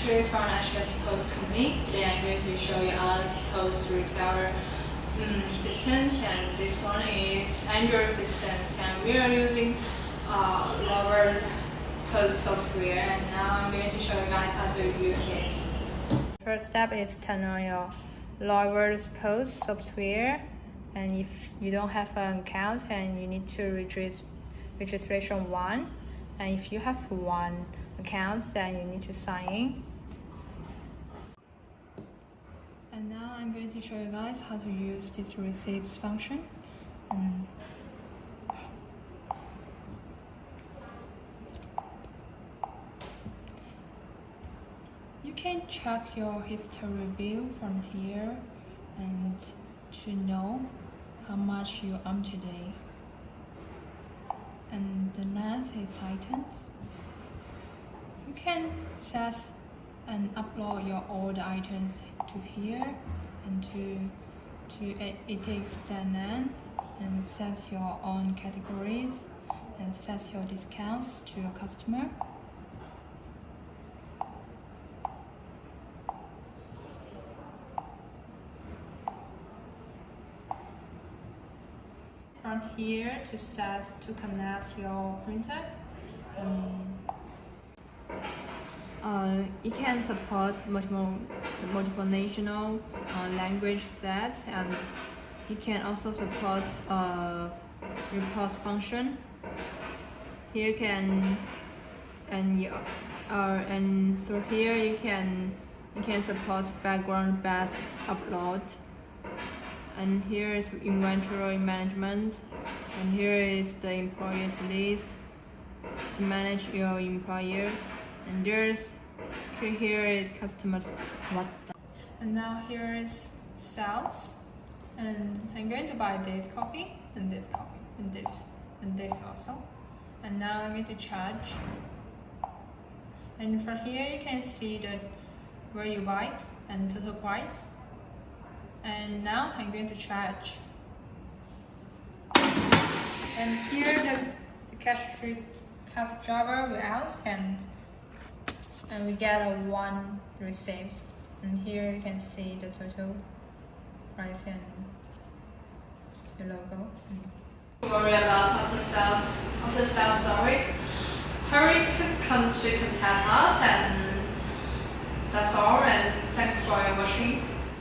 actually from HS Post Company. Today I'm going to show you our Post retailer um, systems and this one is Android systems and we are using uh, Loyverse POS software. And now I'm going to show you guys how to use it. First step is turn on your Loyverse POS software. And if you don't have an account and you need to register registration one. And if you have one account then you need to sign in and now I'm going to show you guys how to use this receipts function. Um, you can check your history view from here and to know how much you earn today. And the next is items. You can set and upload your old items to here and to to it takes then and set your own categories and set your discounts to your customer. from here to set to connect your printer. Um, uh, it can support multiple multiple national uh, language sets and it can also support uh, report function. Here you can and uh, and through here you can you can support background bath upload and here is inventory management and here is the employees list to manage your employers and there's here is customers. What and now here is sales. And I'm going to buy this coffee and this coffee and this and this also. And now I'm going to charge. And from here you can see that where you buy it and total price. And now I'm going to charge. And here the, the cash cash driver will out and and we get a one receipt and here you can see the total price and the logo. Worry about after sales after sales service hurry to come to contact us and that's all. And thanks for watching